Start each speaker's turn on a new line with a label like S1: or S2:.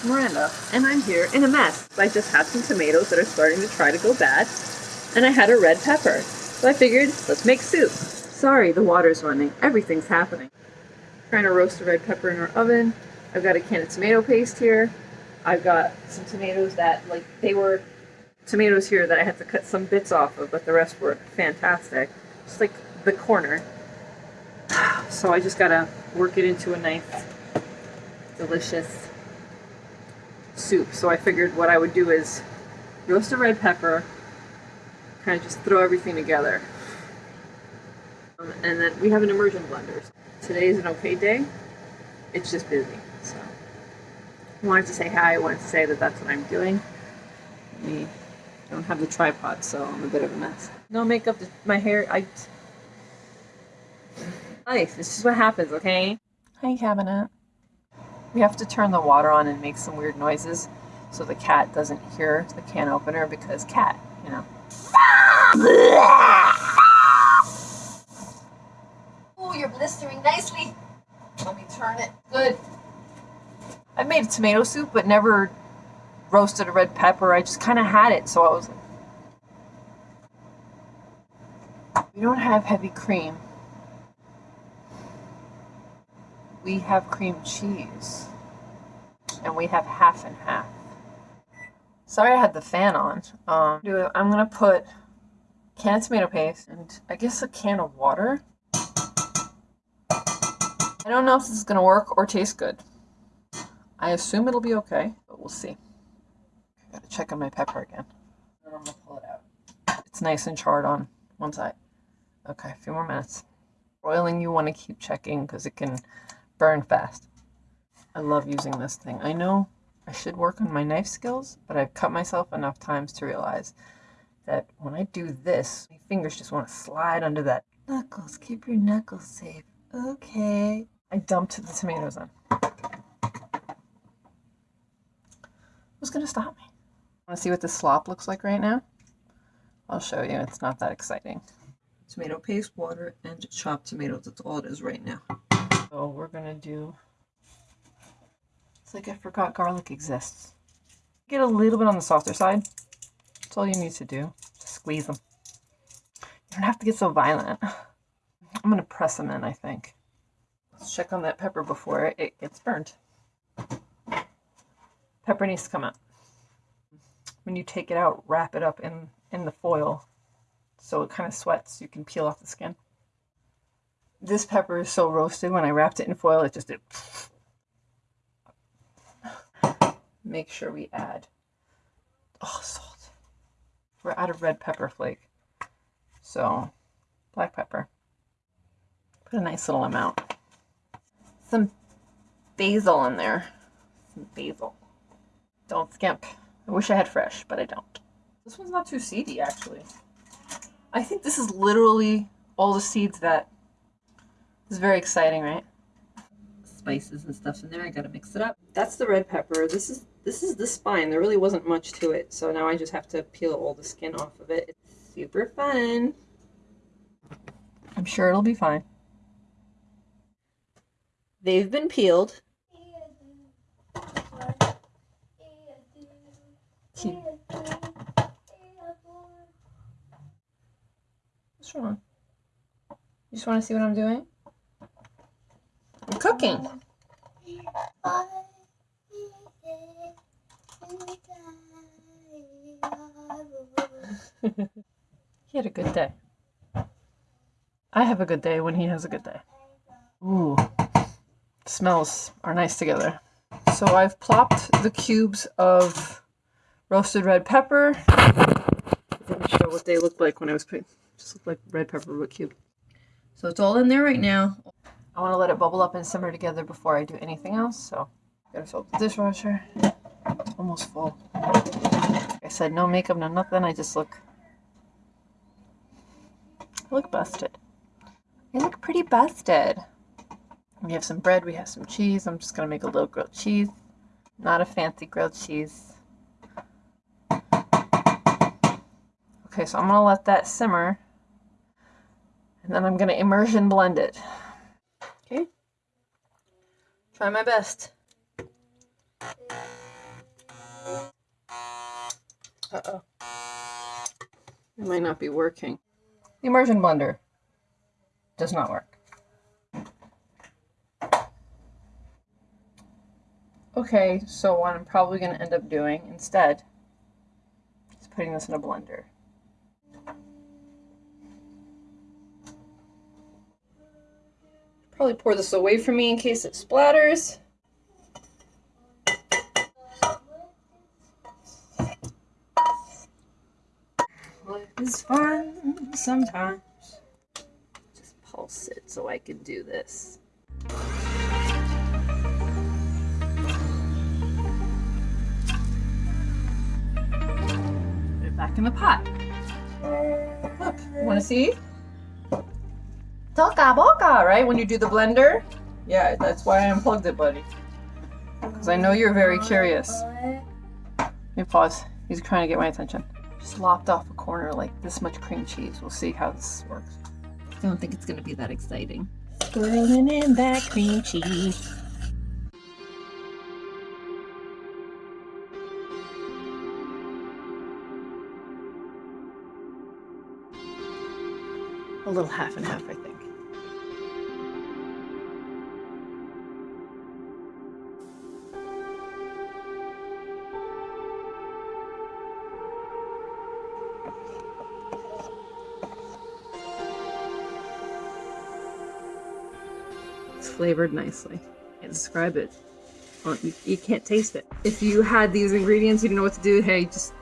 S1: it's Miranda, and I'm here in a mess. I just had some tomatoes that are starting to try to go bad, and I had a red pepper. So I figured, let's make soup. Sorry, the water's running. Everything's happening. Trying to roast a red pepper in our oven. I've got a can of tomato paste here. I've got some tomatoes that, like, they were tomatoes here that I had to cut some bits off of, but the rest were fantastic. Just like the corner. So I just gotta work it into a nice, delicious soup. So I figured what I would do is roast a red pepper, kind of just throw everything together. Um, and then we have an immersion blender. Today is an okay day. It's just busy. So I wanted to say hi. I wanted to say that that's what I'm doing. Me don't have the tripod, so I'm a bit of a mess. No makeup. My hair. I. Life. This is what happens. Okay. Hi, cabinet. We have to turn the water on and make some weird noises so the cat doesn't hear the can opener because cat, you know.
S2: Oh, you're blistering nicely. Let me turn it. Good.
S1: I made tomato soup, but never roasted a red pepper. I just kind of had it, so I was like, we don't have heavy cream. We have cream cheese. And we have half and half. Sorry I had the fan on. Um, I'm gonna put can of tomato paste and I guess a can of water. I don't know if this is gonna work or taste good. I assume it'll be okay, but we'll see. I gotta check on my pepper again. I'm gonna pull it out. It's nice and charred on one side. Okay, a few more minutes. Broiling, you want to keep checking because it can burn fast. I love using this thing. I know I should work on my knife skills, but I've cut myself enough times to realize that when I do this, my fingers just want to slide under that. Knuckles, keep your knuckles safe. Okay. I dumped the tomatoes in. Who's going to stop me? Want to see what the slop looks like right now? I'll show you. It's not that exciting. Tomato paste, water, and chopped tomatoes. That's all it is right now. So we're going to do... It's like I forgot garlic exists. Get a little bit on the softer side. That's all you need to do. Just squeeze them. You don't have to get so violent. I'm going to press them in, I think. Let's check on that pepper before it gets burnt. Pepper needs to come out. When you take it out, wrap it up in, in the foil so it kind of sweats. You can peel off the skin. This pepper is so roasted, when I wrapped it in foil, it just did. Make sure we add oh, salt. We're out of red pepper flake. So, black pepper. Put a nice little amount. Some basil in there. Some basil. Don't skimp. I wish I had fresh, but I don't. This one's not too seedy, actually. I think this is literally all the seeds that is very exciting, right? Spices and stuff in there. I gotta mix it up. That's the red pepper. This is this is the spine. There really wasn't much to it, so now I just have to peel all the skin off of it. It's super fun. I'm sure it'll be fine. They've been peeled. What's wrong? You just want to see what I'm doing? He had a good day. I have a good day when he has a good day. Ooh, smells are nice together. So I've plopped the cubes of roasted red pepper. Didn't show what they looked like when I was putting, just looked like red pepper but cube. So it's all in there right now. I want to let it bubble up and simmer together before I do anything else. So gotta fill up the dishwasher. It's almost full. Like I said, no makeup, no nothing. I just look, I look busted. I look pretty busted. We have some bread, we have some cheese. I'm just gonna make a little grilled cheese. Not a fancy grilled cheese. Okay, so I'm gonna let that simmer. And then I'm gonna immersion blend it. Try my best. Uh-oh. It might not be working. The immersion blender does not work. Okay, so what I'm probably going to end up doing instead is putting this in a blender. Probably pour this away from me in case it splatters. Life is fun sometimes. Just pulse it so I can do this. Put it back in the pot. Look, want to see? Toka boka, right? When you do the blender? Yeah, that's why I unplugged it, buddy. Because I know you're very curious. Let me pause. He's trying to get my attention. Just lopped off a corner like this much cream cheese. We'll see how this works. I don't think it's going to be that exciting. Swirling in that cream cheese. A little half and half, I think. Flavored nicely. Can't describe it. You, can't taste it. If you had these ingredients, you didn't know what to do, hey, just